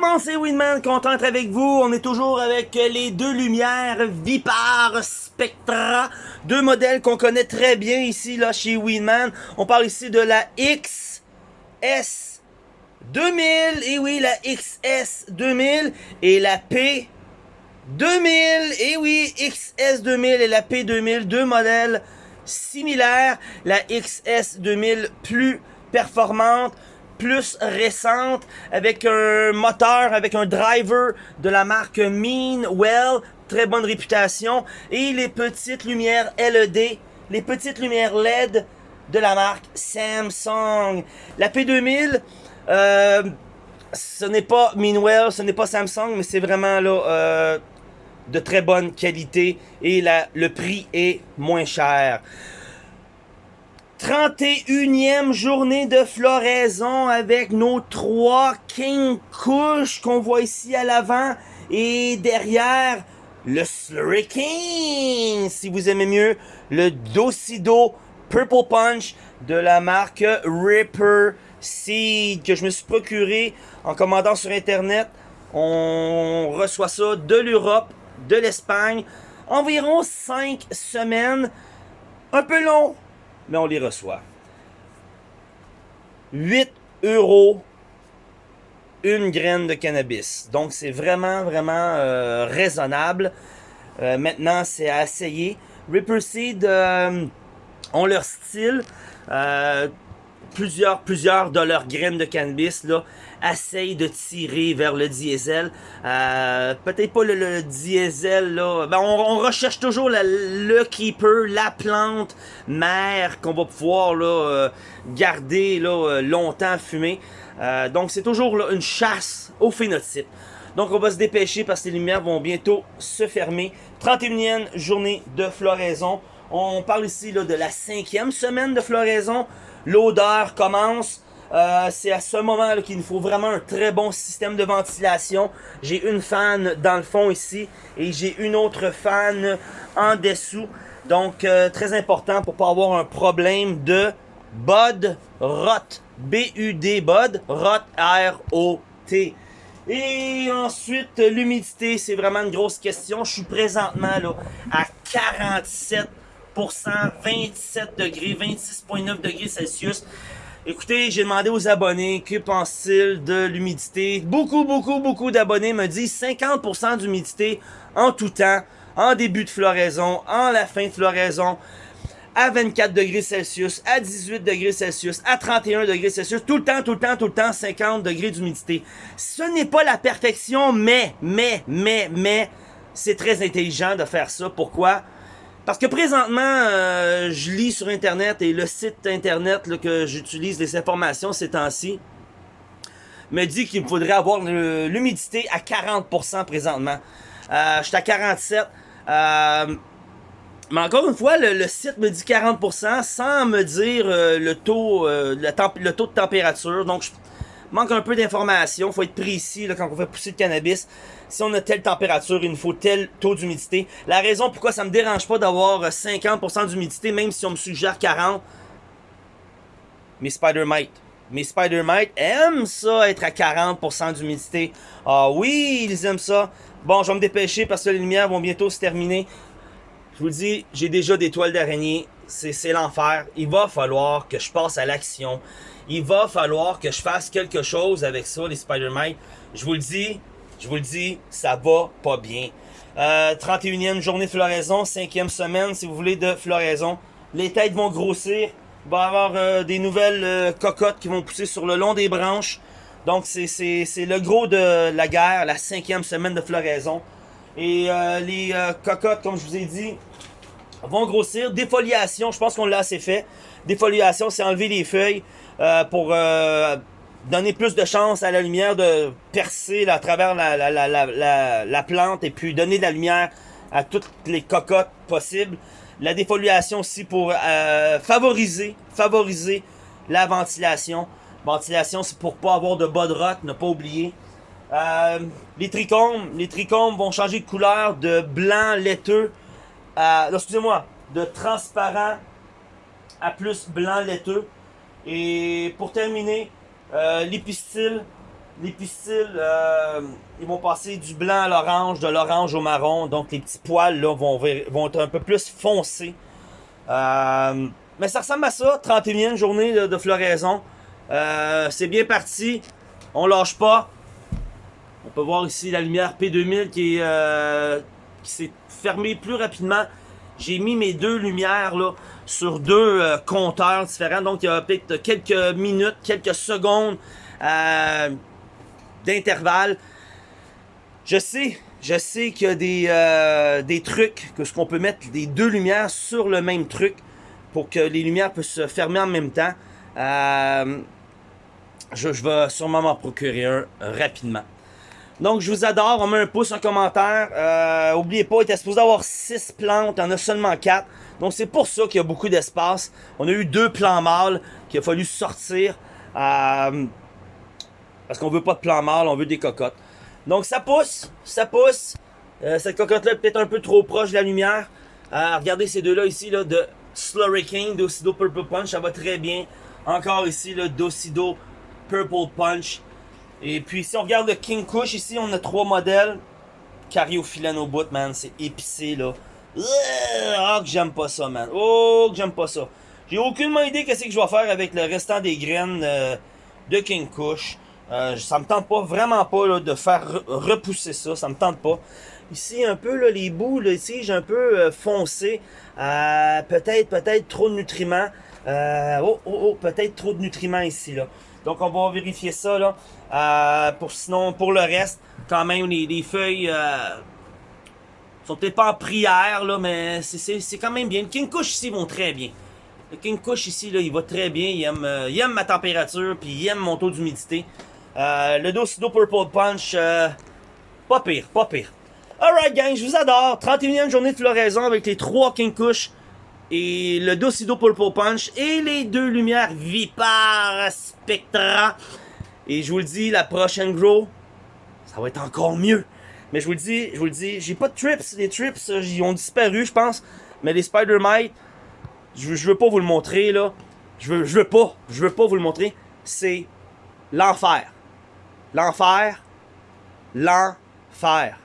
le c'est Winman, content d'être avec vous. On est toujours avec les deux lumières Vipar Spectra, deux modèles qu'on connaît très bien ici là chez Winman. On parle ici de la XS 2000, et oui, la XS 2000 et la P 2000, et oui, XS 2000 et la P 2000, deux modèles similaires. La XS 2000 plus performante, plus récente, avec un moteur, avec un driver de la marque Meanwell, très bonne réputation, et les petites lumières LED, les petites lumières LED de la marque Samsung. La P2000, euh, ce n'est pas Meanwell, ce n'est pas Samsung, mais c'est vraiment euh, de très bonne qualité et le prix est moins cher. 31e journée de floraison avec nos trois King Kush qu'on voit ici à l'avant et derrière le Slurry King, si vous aimez mieux, le Docido Purple Punch de la marque Ripper Seed que je me suis procuré en commandant sur internet. On reçoit ça de l'Europe, de l'Espagne, environ 5 semaines. Un peu long, mais on les reçoit. 8 euros une graine de cannabis. Donc c'est vraiment, vraiment euh, raisonnable. Euh, maintenant, c'est à essayer. Ripper Seed euh, ont leur style plusieurs, plusieurs de leurs graines de cannabis là, essayent de tirer vers le diesel. Euh, Peut-être pas le, diesel, là. Ben, on, recherche toujours le keeper, la plante mère qu'on va pouvoir là, euh, garder là, euh, longtemps fumer. Euh, donc c'est toujours là, une chasse au phénotype. Donc on va se dépêcher parce que les lumières vont bientôt se fermer. 31e journée de floraison. On parle ici là, de la cinquième semaine de floraison l'odeur commence. Euh, c'est à ce moment là qu'il nous faut vraiment un très bon système de ventilation. J'ai une fan dans le fond ici et j'ai une autre fan en dessous. Donc euh, très important pour pas avoir un problème de bud rot. B-U-D bud rot R-O-T. Et ensuite l'humidité c'est vraiment une grosse question. Je suis présentement là à 47 27 degrés, 26,9 degrés Celsius. Écoutez, j'ai demandé aux abonnés que pensent-ils de l'humidité. Beaucoup, beaucoup, beaucoup d'abonnés me disent 50% d'humidité en tout temps, en début de floraison, en la fin de floraison, à 24 degrés Celsius, à 18 degrés Celsius, à 31 degrés Celsius, tout le temps, tout le temps, tout le temps, 50 degrés d'humidité. Ce n'est pas la perfection, mais, mais, mais, mais, c'est très intelligent de faire ça. Pourquoi? Parce que présentement, euh, je lis sur Internet et le site Internet que j'utilise les informations ces temps-ci me dit qu'il me faudrait avoir l'humidité à 40% présentement. Euh, je suis à 47. Euh, mais encore une fois, le, site me dit 40% sans me dire euh, le, taux, le, le, taux de température. Donc, je manque un peu d'informations. faut être précis là, quand on fait pousser le cannabis. Si on a telle température, il nous faut tel taux d'humidité. La raison pourquoi ça me dérange pas d'avoir 50% d'humidité, même si on me suggère 40, mes spider mites. Mes spider mites aiment ça, être à 40% d'humidité. Ah oui, ils aiment ça. Bon, je vais me dépêcher parce que les lumières vont bientôt se terminer. Je vous dis, j'ai déjà des toiles d'araignée. C'est l'enfer. Il va falloir que je passe à l'action il va falloir que je fasse quelque chose avec ça, les Spider-Man. Je vous le dis, je vous le dis, ça va pas bien. Euh, 31e journée de floraison, 5e semaine, si vous voulez, de floraison. Les têtes vont grossir. Il va y avoir euh, des nouvelles euh, cocottes qui vont pousser sur le long des branches. Donc, c'est le gros de la guerre, la cinquième semaine de floraison. Et euh, les cocottes, comme je vous ai dit, vont grossir. Défoliation, je pense qu'on l'a assez fait. Défoliation, c'est enlever les feuilles. Euh, pour euh, donner plus de chance à la lumière de percer à travers la, la, la, la, plante et puis donner de la lumière à toutes les cocottes possibles. La défoliation aussi pour euh, favoriser, favoriser la ventilation. Ventilation, c'est pour pas avoir de bas de rock, ne pas oublier. Les trichomes, les trichomes vont changer de couleur de blanc laiteux à, excusez-moi, de transparent à plus blanc laiteux. Et pour terminer, euh, l'épistyle, les pistils, euh, ils vont passer du blanc à l'orange, de l'orange au marron. Donc les petits poils là, vont, vont être un peu plus foncés. Euh, mais ça ressemble à ça, 31e journée de, floraison. Euh, c'est bien parti. On lâche pas. On peut voir ici la lumière P2000 qui s'est fermée plus rapidement. J'ai mis mes deux lumières sur deux compteurs différents. Donc il y a peut-être quelques minutes, quelques secondes d'intervalle. Je sais, je sais qu'il y a des, euh, des trucs, que ce qu'on peut mettre des deux lumières sur le même truc pour que les lumières puissent se fermer en même temps. Euh, je, vais sûrement m'en procurer un rapidement. Donc, je vous adore. On met un pouce, un commentaire. Euh, oubliez pas, il était supposé avoir 6 plantes. Il y en a seulement 4. Donc, c'est pour ça qu'il y a beaucoup d'espace. On a eu deux plants mâles qu'il a fallu sortir. Euh, parce qu'on veut pas de plan mâle, on veut des cocottes. Donc ça pousse, ça pousse. Euh, cette cocotte-là est peut-être un peu trop proche de la lumière. Euh, regardez ces deux-là ici, là, de Slurry King, Docido Purple Punch, ça va très bien. Encore ici, le Docido Purple Punch. Et puis si on regarde le King Kush, ici on a trois modèles. Cariophyllène au bout, man, c'est épicé là. Oh que j'aime pas ça, man. Oh que j'aime pas ça. J'ai aucune idée qu'est-ce que je vais faire avec le restant des graines euh, de King Kush. Euh, ça me tente pas, vraiment pas de faire repousser ça, ça me tente pas. Ici, un peu, là, les bouts, là, ici, j'ai un peu euh, foncé. Euh, peut-être, peut-être trop de nutriments. Oh, oh, oh, peut-être trop de nutriments ici, là. Donc, on va vérifier ça, là. pour, sinon, pour le reste, quand même, les, les feuilles sont peut-être pas en prière, là, mais c'est quand même bien. Le King Kush ici vont très bien. Le King Kush ici, là, il va très bien. Il aime, il aime ma température, puis il aime mon taux d'humidité. Euh, le Docido Purple Punch, euh, pas pire, pas pire. Alright gang, je vous adore. 31e journée de floraison avec les 3 King Kush et le Docido Purple Punch et les deux lumières Vipar Spectra. Et je vous le dis, la prochaine grow, ça va être encore mieux. Mais je vous le dis, je vous le dis, j'ai pas de trips. Les trips, euh, ils ont disparu, je pense. Mais les Spider Mite, je, je veux pas vous le montrer là. Je veux, je veux pas, je veux pas vous le montrer. C'est l'enfer. L'enfer. L'enfer.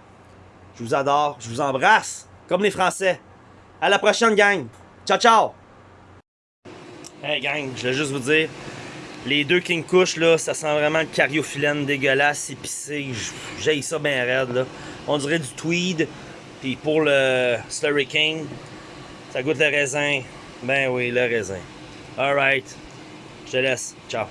Je vous adore. Je vous embrasse. Comme les Français. À la prochaine, gang. Ciao, ciao. Hey, gang, je vais juste vous dire. Les deux King Kush, là, ça sent vraiment le cariophyllène dégueulasse, épicé. J'ai ça bien raide, là. On dirait du tweed. Puis pour le Slurry King, ça goûte le raisin. Ben oui, le raisin. Alright. Je te laisse. Ciao.